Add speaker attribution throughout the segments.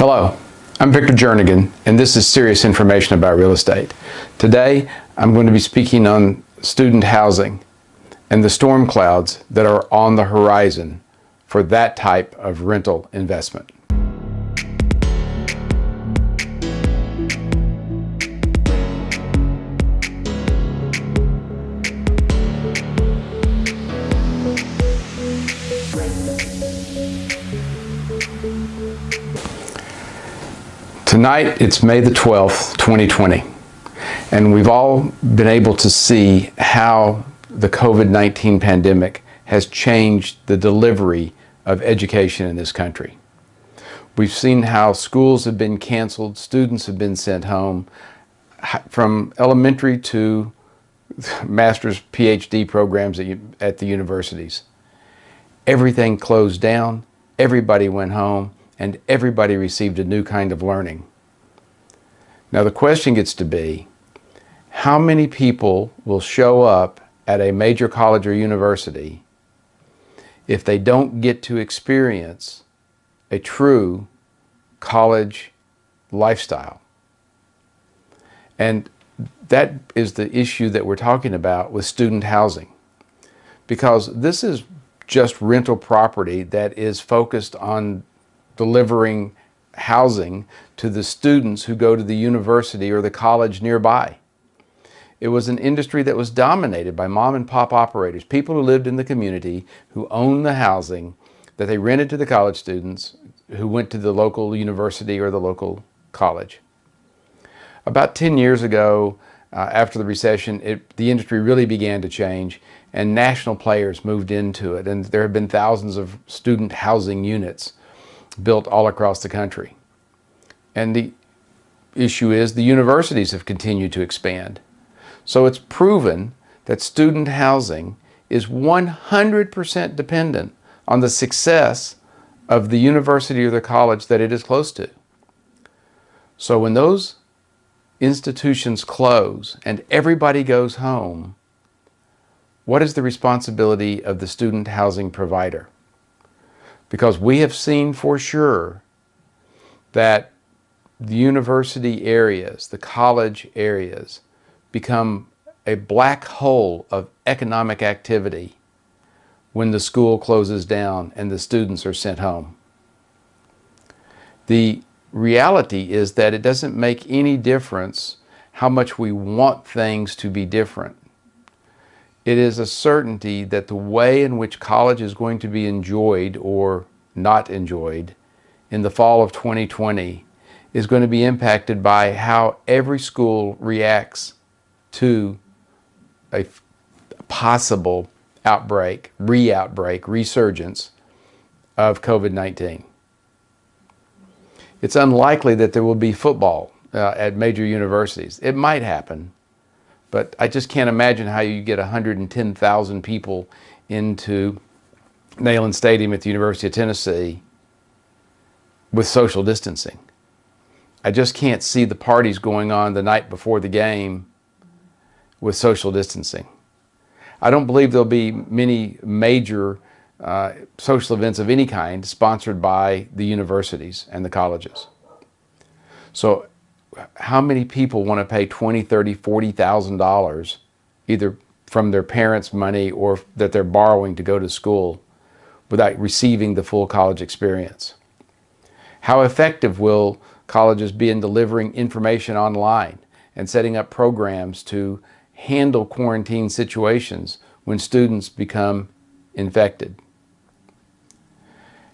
Speaker 1: Hello, I'm Victor Jernigan, and this is serious information about real estate. Today, I'm going to be speaking on student housing and the storm clouds that are on the horizon for that type of rental investment. Tonight, it's May the 12th, 2020, and we've all been able to see how the COVID-19 pandemic has changed the delivery of education in this country. We've seen how schools have been canceled, students have been sent home, from elementary to master's PhD programs at, at the universities. Everything closed down, everybody went home, and everybody received a new kind of learning. Now the question gets to be, how many people will show up at a major college or university if they don't get to experience a true college lifestyle? And that is the issue that we're talking about with student housing. Because this is just rental property that is focused on delivering housing to the students who go to the university or the college nearby. It was an industry that was dominated by mom and pop operators, people who lived in the community, who owned the housing that they rented to the college students who went to the local university or the local college. About 10 years ago, uh, after the recession, it, the industry really began to change and national players moved into it. And there have been thousands of student housing units built all across the country. And the issue is the universities have continued to expand. So it's proven that student housing is 100% dependent on the success of the university or the college that it is close to. So when those institutions close and everybody goes home, what is the responsibility of the student housing provider? Because we have seen for sure that the university areas, the college areas, become a black hole of economic activity when the school closes down and the students are sent home. The reality is that it doesn't make any difference how much we want things to be different it is a certainty that the way in which college is going to be enjoyed or not enjoyed in the fall of 2020 is going to be impacted by how every school reacts to a possible outbreak, re-outbreak, resurgence of COVID-19. It's unlikely that there will be football uh, at major universities. It might happen, but I just can't imagine how you get 110,000 people into Neyland Stadium at the University of Tennessee with social distancing. I just can't see the parties going on the night before the game with social distancing. I don't believe there'll be many major uh, social events of any kind sponsored by the universities and the colleges. So how many people want to pay twenty, thirty, forty thousand dollars either from their parents' money or that they're borrowing to go to school without receiving the full college experience? How effective will colleges be in delivering information online and setting up programs to handle quarantine situations when students become infected?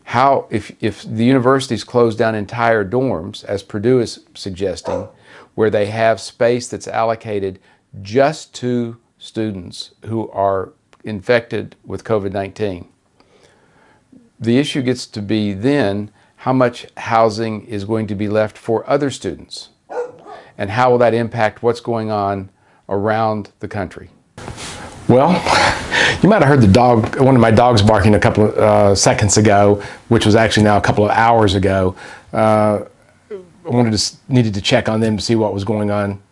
Speaker 1: How, if, if the universities close down entire dorms, as Purdue is suggesting, where they have space that's allocated just to students who are infected with COVID-19. The issue gets to be then how much housing is going to be left for other students and how will that impact what's going on around the country.
Speaker 2: Well, you might have heard the dog, one of my dogs barking a couple of uh, seconds ago, which was actually now a couple of hours ago. Uh, I wanted to, needed to check on them to see what was going on.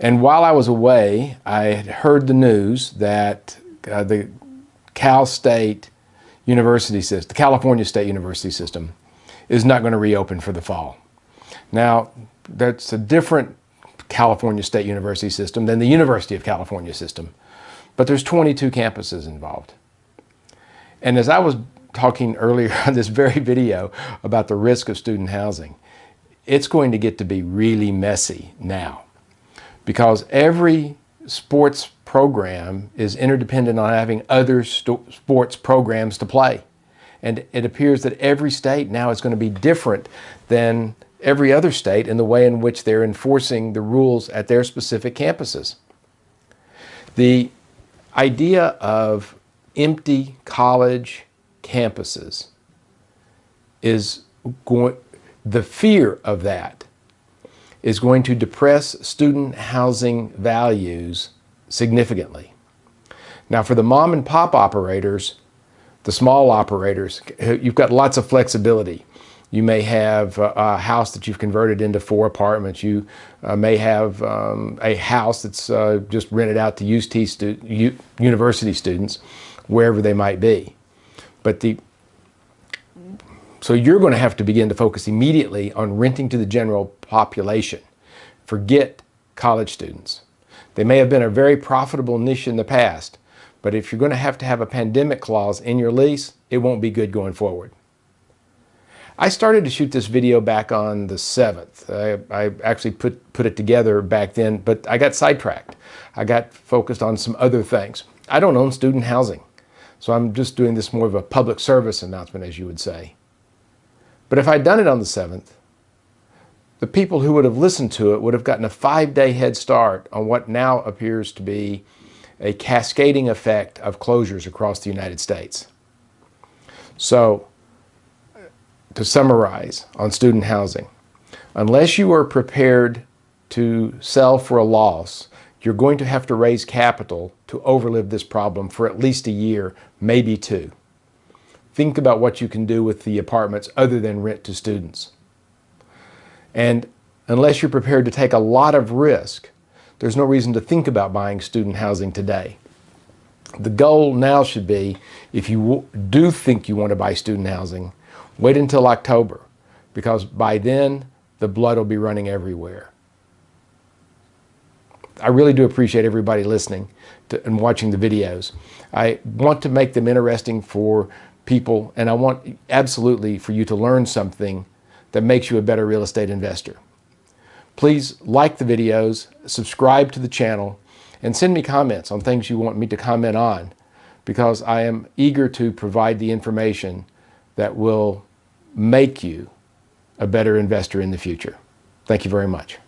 Speaker 2: And while I was away, I had heard the news that uh, the Cal State University system, the California State University system, is not going to reopen for the fall. Now, that's a different California State University system than the University of California system, but there's 22 campuses involved. And as I was talking earlier on this very video about the risk of student housing, it's going to get to be really messy now because every sports program is interdependent on having other sports programs to play. And it appears that every state now is going to be different than every other state in the way in which they're enforcing the rules at their specific campuses. The idea of empty college campuses is going, the fear of that is going to depress student housing values significantly. Now for the mom and pop operators, the small operators, you've got lots of flexibility. You may have a house that you've converted into four apartments. You uh, may have um, a house that's uh, just rented out to UT stu university students, wherever they might be. But the so you're going to have to begin to focus immediately on renting to the general population. Forget college students. They may have been a very profitable niche in the past, but if you're going to have to have a pandemic clause in your lease, it won't be good going forward. I started to shoot this video back on the 7th. I, I, actually put, put it together back then, but I got sidetracked. I got focused on some other things. I don't own student housing, so I'm just doing this more of a public service announcement, as you would say. But if I'd done it on the 7th, the people who would have listened to it would have gotten a five-day head start on what now appears to be a cascading effect of closures across the United States. So to summarize on student housing, unless you are prepared to sell for a loss, you're going to have to raise capital to overlive this problem for at least a year, maybe two. Think about what you can do with the apartments other than rent to students. And unless you're prepared to take a lot of risk, there's no reason to think about buying student housing today. The goal now should be, if you do think you want to buy student housing, Wait until October because by then the blood will be running everywhere. I really do appreciate everybody listening to, and watching the videos. I want to make them interesting for people and I want absolutely for you to learn something that makes you a better real estate investor. Please like the videos, subscribe to the channel, and send me comments on things you want me to comment on because I am eager to provide the information that will make you a better investor in the future. Thank you very much.